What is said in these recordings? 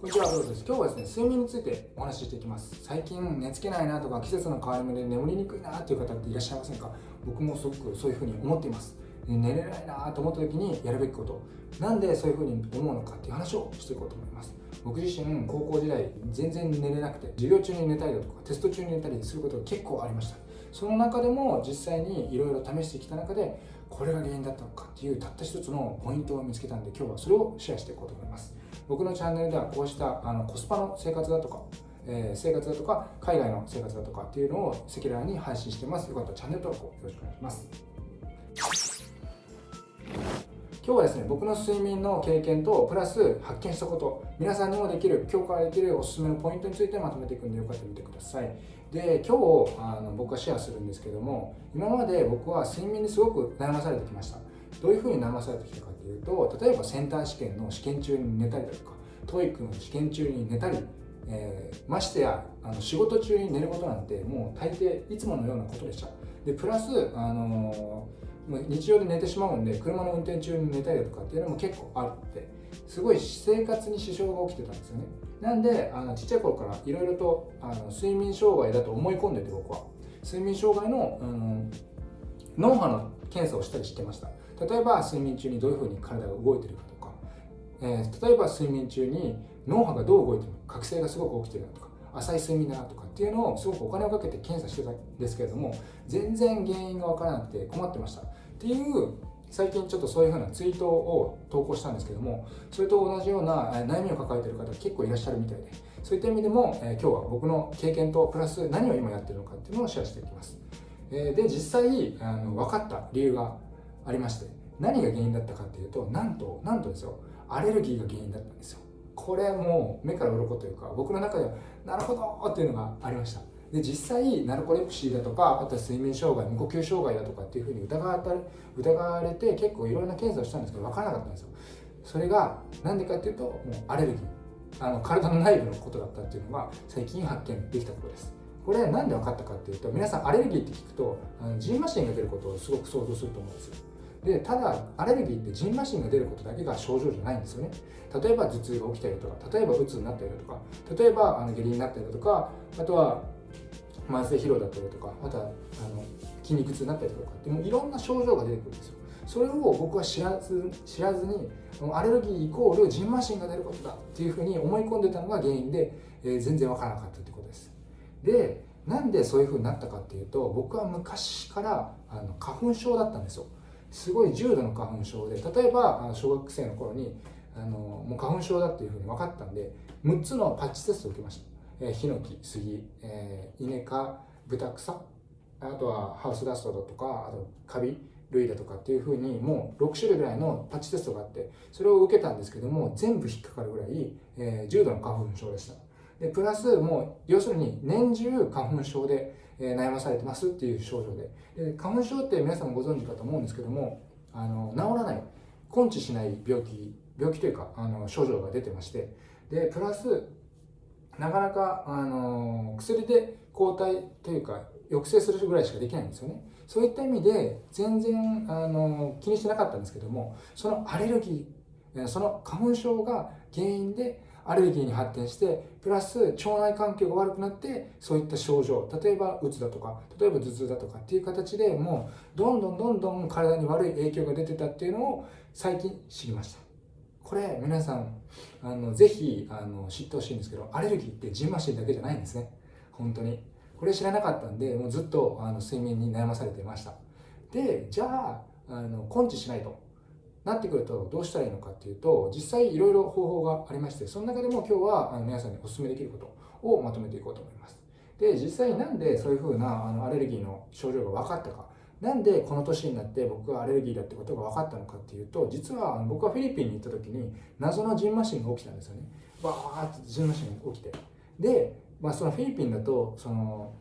こんにちは、ブロです？今日はですね、睡眠についてお話ししていきます。最近寝つけないなとか、季節の変わり目で眠りにくいなっていう方っていらっしゃいませんか？僕もすごくそういうふうに思っています。寝れないなと思った時にやるべきこと。なんでそういうふうに思うのかっていう話をしていこうと思います。僕自身、高校時代、全然寝れなくて、授業中に寝たりだとか、テスト中に寝たりすることが結構ありました。その中でも実際にいろいろ試してきた中で、これが原因だったのかっていうたった一つのポイントを見つけたんで、今日はそれをシェアしていこうと思います。僕のチャンネルではこうしたあのコスパの生活だとか、えー、生活だとか海外の生活だとかっていうのを赤裸々に配信してますよかったらチャンネル登録をよろしくお願いします今日はですね僕の睡眠の経験とプラス発見したこと。皆さんにもできる強化できるおすすめのポイントについてまとめていくんでよかったら見てください。で今日あの僕はシェアするんですけども今まで僕は睡眠にすごく悩まされてきました。どういうふうに悩まされてきたかというと例えばセンター試験の試験中に寝たりだとか TOEIC の試験中に寝たり、えー、ましてやあの仕事中に寝ることなんてもう大抵いつものようなことでした。でプラス、あのー、日常で寝てしまうんで車の運転中に寝たりだとかっていうのも結構あってすごい生活に支障が起きてたんですよね。なんであのちっちゃい頃からいろいろとあの睡眠障害だと思い込んでて僕は。睡眠障害の、うん、脳波の検査をしたりしてました。例えば睡眠中にどういうふうに体が動いてるかとか、えー、例えば睡眠中に脳波がどう動いてるか覚醒がすごく起きてるなとか。浅い睡眠だなとかっていうのをすごくお金をかけて検査してたんですけれども全然原因が分からなくて困ってました。っていう最近ちょっとそういうふうなツイートを投稿したんですけどもそれと同じような悩みを抱えてる方結構いらっしゃるみたいでそういった意味でも、え、今日は僕の経験とプラス何を今やってるのかっていうのをシェアしていきます、え、で実際あの分かった理由がありまして何が原因だったかっていうとなんとなんとですよ。アレルギーが原因だったんですよ。これもう目から鱗というか僕の中ではなるほどっていうのがありました。で実際ナルコレプシーだとかあとは睡眠障害無呼吸障害だとかっていうふうに疑われ疑われて結構いろんな検査をしたんですけど分からなかったんですよ。それが何でかっていうともうアレルギー。あの体の内部のことだったっていうのが最近発見できたことです。これ何で分かったかっていうと皆さんアレルギーって聞くとあのジンマシンが出ることをすごく想像すると思うんですよ。でただアレルギーってジンマシンが出ることだけが症状じゃないんですよね。例えば頭痛が起きたりとか例えばうつになったりだとか例えばあの下痢になったりだとかあとは慢性疲労だったりとかあとはあの筋肉痛になったりとかってもういろんな症状が出てくるんですよ。それを僕は知らず知らずにアレルギーイコールジンマシンが出ることだっていうふうに思い込んでたのが原因で、えー、全然わからなかったってことです。でなんでそういうふうになったかっていうと僕は昔からあの花粉症だったんですよ。すごい重度の花粉症で例えば小学生の頃にあのもう花粉症だっていうふうに分かったんで6つのパッチテストを受けました、えー、ヒノキ杉、えー、イネ科豚草あとはハウスダストだとかあとカビ類だとかっていうふうにもう6種類ぐらいのパッチテストがあってそれを受けたんですけども全部引っかかるぐらい、えー、重度の花粉症でした。でプラスもう要するに年中花粉症でえ悩まされてますっていう症状で。で花粉症って皆さんもご存知かと思うんですけどもあの治らない根治しない病気病気というかあの症状が出てまして。でプラスなかなかあの薬で抗体というか抑制するぐらいしかできないんですよね。そういった意味で全然あの気にしてなかったんですけどもそのアレルギーその花粉症が原因でアレルギーに発展してプラス腸内環境が悪くなってそういった症状例えばうつだとか例えば頭痛だとかっていう形でもうどんどんどんどん体に悪い影響が出てたっていうのを最近知りました。これ皆さんあのぜひあの知ってほしいんですけどアレルギーってジンマシンだけじゃないんですね。本当に。これ知らなかったんでもうずっとあの睡眠に悩まされていました。でじゃああの根治しないと。なってくるとどうしたらいいのかっていうと実際いろいろ方法がありましてその中でも今日はあの皆さんにお勧めできることをまとめていこうと思います。で実際なんでそういうふうなあのアレルギーの症状が分かったか。なんでこの年になって僕はアレルギーだってことが分かったのかっていうと実は僕はフィリピンに行った時に謎のジンマシンが起きたんですよね。バーってジンマシンが起きて。で、まあ、そのフィリピンだとその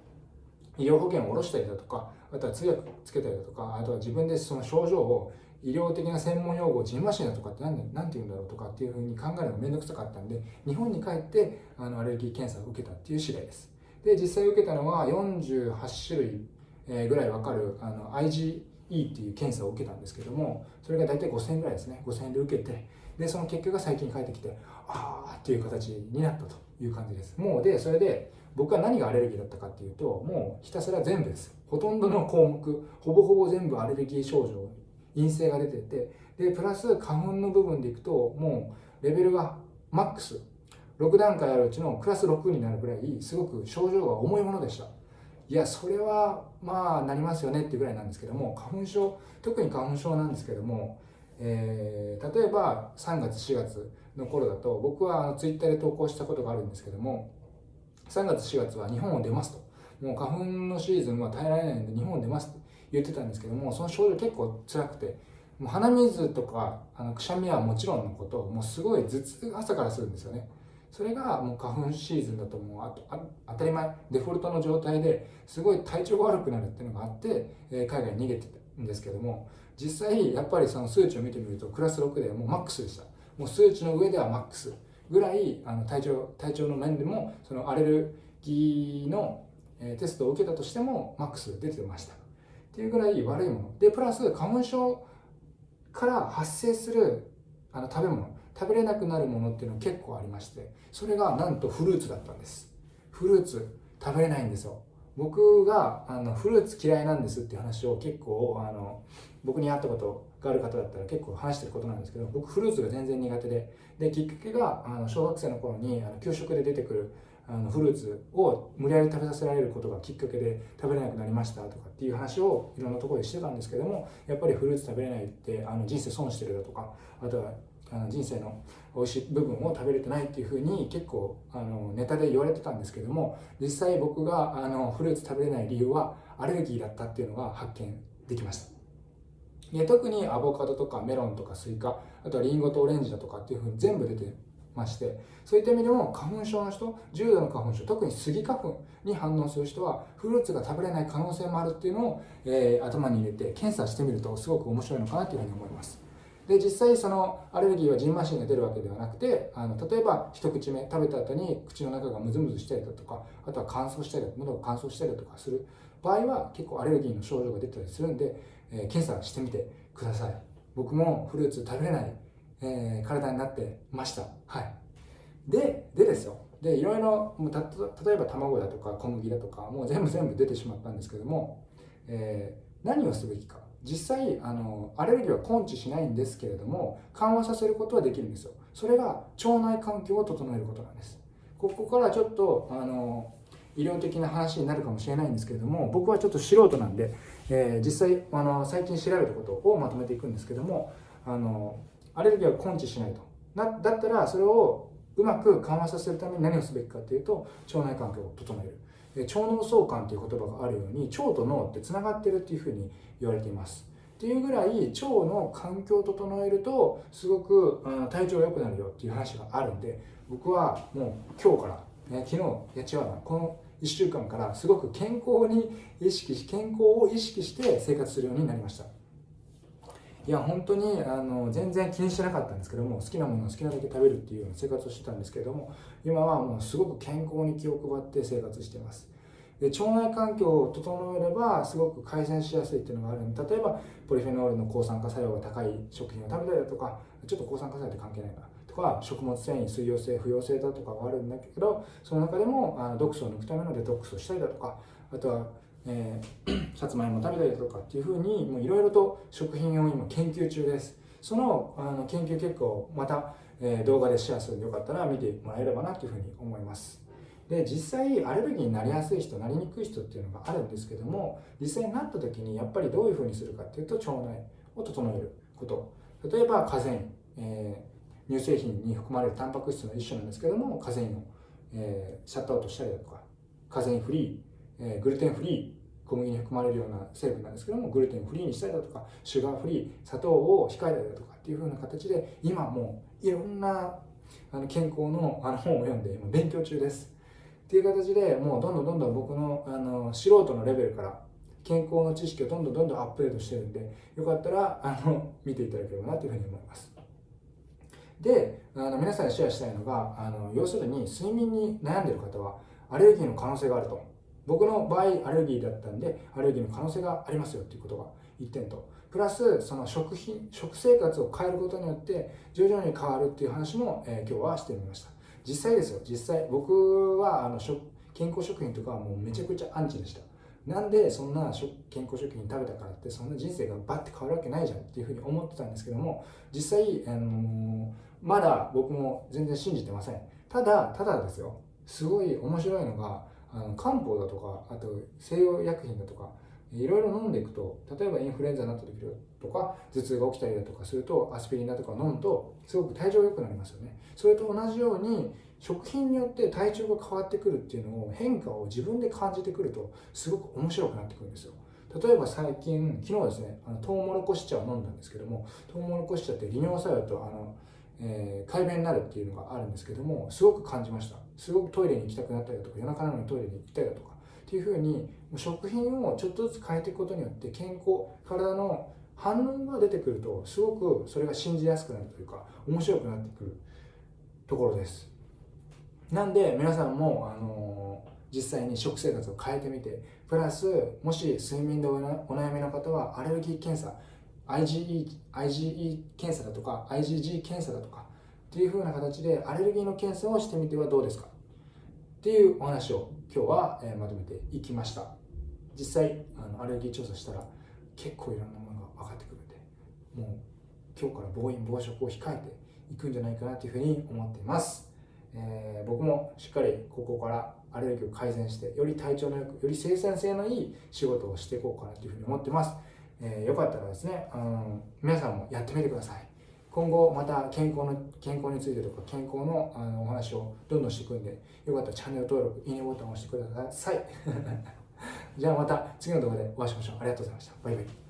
医療保険を下ろしたりだとかあとは通訳つけたりだとかあとは自分でその症状を医療的な専門用語ジンマシンだとかって何何て言うんだろうとかっていうふうに考えるのが面倒くさかったんで日本に帰ってあのアレルギー検査を受けたっていう次第です。で実際受けたのは48種類えぐらい分かるあの IgE っていう検査を受けたんですけどもそれが大体5000円ぐらいですね。5000円で受けてでその結果が最近返ってきてああっていう形になったという感じです。もうでそれで僕は何がアレルギーだったかっていうともうひたすら全部です。ほとんどの項目ほぼほぼ全部アレルギー症状陰性が出ててでプラス花粉の部分でいくともうレベルがマックス。6段階あるうちのクラス6になるぐらいすごく症状が重いものでした。いやそれはまあなりますよねっていうぐらいなんですけども花粉症特に花粉症なんですけども、えー、例えば3月4月の頃だと僕はあのツイッターで投稿したことがあるんですけども3月4月は日本を出ますと。もう花粉のシーズンは耐えられないんで日本を出ますって言ってたんですけどもその症状結構辛くてもう鼻水とかあのくしゃみはもちろんのこともうすごい頭痛が朝からするんですよね。それがもう花粉シーズンだともうあとあ当たり前デフォルトの状態ですごい体調が悪くなるっていうのがあって、えー、海外に逃げてたんですけども実際やっぱりその数値を見てみるとクラス6でもうマックスでした。もう数値の上ではマックスぐらいあの体調体調の面でもそのアレルギーの、テストを受けたとしてもマックス出てました。っていうぐらい悪いもの。でプラス花粉症から発生するあの食べ物。食べれなくなるものっていうのは結構ありまして。それがなんとフルーツだったんです。フルーツ食べれないんですよ。僕があのフルーツ嫌いなんですっていう話を結構あの僕に会ったことがある方だったら結構話してることなんですけど僕フルーツが全然苦手で。できっかけがあの小学生の頃にあの給食で出てくるあのフルーツを無理やり食べさせられることがきっかけで食べれなくなりましたとかっていう話をいろんなところでしてたんですけどもやっぱりフルーツ食べれないってあの人生損してるだとかあとはあの人生の美味しい部分を食べれてないっていうふうに結構あのネタで言われてたんですけども実際僕があのフルーツ食べれない理由はアレルギーだったっていうのが発見できました。で特にアボカドとかメロンとかスイカあとはリンゴとオレンジだとかっていうふうに全部出てましてそういった意味でも花粉症の人重度の花粉症特にスギ花粉に反応する人はフルーツが食べれない可能性もあるっていうのを、えー、頭に入れて検査してみるとすごく面白いのかなというふうに思います。で実際そのアレルギーはジンマシンが出るわけではなくてあの例えば一口目食べた後に口の中がムズムズしたりだとかあとは乾燥したり喉が乾燥したりだとかする。場合は結構アレルギーの症状が出たりするんで、えー、検査してみてください。僕もフルーツ食べれない、えー、体になってました。はい。ででですよ。でいろいろ例えば卵だとか小麦だとかもう全部全部出てしまったんですけども、えー、何をすべきか。実際あのアレルギーは根治しないんですけれども緩和させることはできるんですよ。それが腸内環境を整えることなんです。ここからちょっとあの医療的な話になるかもしれないんですけれども僕はちょっと素人なんで、えー、実際あの最近調べたことをまとめていくんですけどもあのアレルギーは根治しないと。なだったらそれをうまく緩和させるために何をすべきかというと腸内環境を整える。腸脳相関という言葉があるように腸と脳ってつながってるっていうふうに言われています。っていうぐらい腸の環境を整えるとすごく体調が良くなるよっていう話があるんで僕はもう今日から、ね、昨日や違うなこの1週間からすごく健康に意識し健康を意識して生活するようになりました。いや本当にあの全然気にしてなかったんですけども好きなものを好きなだけ食べるっていうような生活をしてたんですけども今はもうすごく健康に気を配って生活してます。で腸内環境を整えればすごく改善しやすいっていうのがあるんで例えばポリフェノールの抗酸化作用が高い食品を食べたりだとかちょっと抗酸化作用って関係ないかなとか食物繊維水溶性不溶性だとかがあるんだけどその中でもあの毒素を抜くためのデトックスをしたりだとかあとは、えー、さつまいも食べたりだとかっていうふうにいろいろと食品を今研究中です。そのあの研究結果をまた、えー、動画でシェアするんでよかったら見てもらえればなというふうに思います。で実際アレルギーになりやすい人なりにくい人っていうのがあるんですけども実際になった時にやっぱりどういうふうにするかっていうと腸内を整えること。例えばカゼイン、えー、乳製品に含まれるタンパク質の一種なんですけどもカゼインを、えー、シャットアウトしたりだとかカゼインフリー、えー、グルテンフリー小麦に含まれるような成分なんですけどもグルテンフリーにしたりだとかシュガーフリー砂糖を控えたりだとかっていうふうな形で今もういろんなあの健康のあの本を読んで今勉強中ですっていう形でもうどんどんどんどん僕のあの素人のレベルから健康の知識をどんどんどんどんアップデートしてるんでよかったらあの見ていただければなというふうに思います。であの皆さんにシェアしたいのがあの要するに睡眠に悩んでる方はアレルギーの可能性があると。僕の場合アレルギーだったんでアレルギーの可能性がありますよっていうことが1点と。プラスその食品食生活を変えることによって徐々に変わるっていう話も、えー、今日はしてみました。実際ですよ。実際僕はあの食健康食品とかはもうめちゃくちゃアンチでした。なんでそんな健康食品食べたからってそんな人生がバッて変わるわけないじゃんっていうふうに思ってたんですけども実際、あのー、まだ僕も全然信じてません。ただただですよ。すごい面白いのがあの漢方だとかあと西洋薬品だとかいろいろ飲んでいくと例えばインフルエンザになった時とか頭痛が起きたりだとかするとアスピリンだとか飲むとすごく体調良くなりますよね。それと同じように食品によって体調が変わってくるっていうのを変化を自分で感じてくるとすごく面白くなってくるんですよ。例えば最近昨日ですねあのトウモロコシ茶を飲んだんですけどもトウモロコシ茶って利尿作用とあの、えー、快便になるっていうのがあるんですけどもすごく感じました。すごくトイレに行きたくなったりだとか夜中なのにトイレに行きたいだとかっていうふうに食品をちょっとずつ変えていくことによって健康体の反応が出てくるとすごくそれが信じやすくなるというか面白くなってくるところです。なんで皆さんも、あのー、実際に食生活を変えてみてプラスもし睡眠でお悩みの方はアレルギー検査 IgE, IgE 検査だとか IgG 検査だとかっていう風な形でアレルギーの検査をしてみてはどうですか？っていうお話を今日は、まとめていきました。実際あのアレルギー調査したら結構いろんなものが分かってくるんでもう今日から暴飲暴食を控えていくんじゃないかなというふうに思っています。えー、僕もしっかりここからアレルギーを改善してより体調のよくより生産性のいい仕事をしていこうかなというふうに思ってます、えー、よかったらですね、うん、皆さんもやってみてください。今後また健康の健康についてとか健康のあのお話をどんどんしていくんでよかったらチャンネル登録いいねボタンを押してください。じゃあまた次の動画でお会いしましょう。ありがとうございました。バイバイ。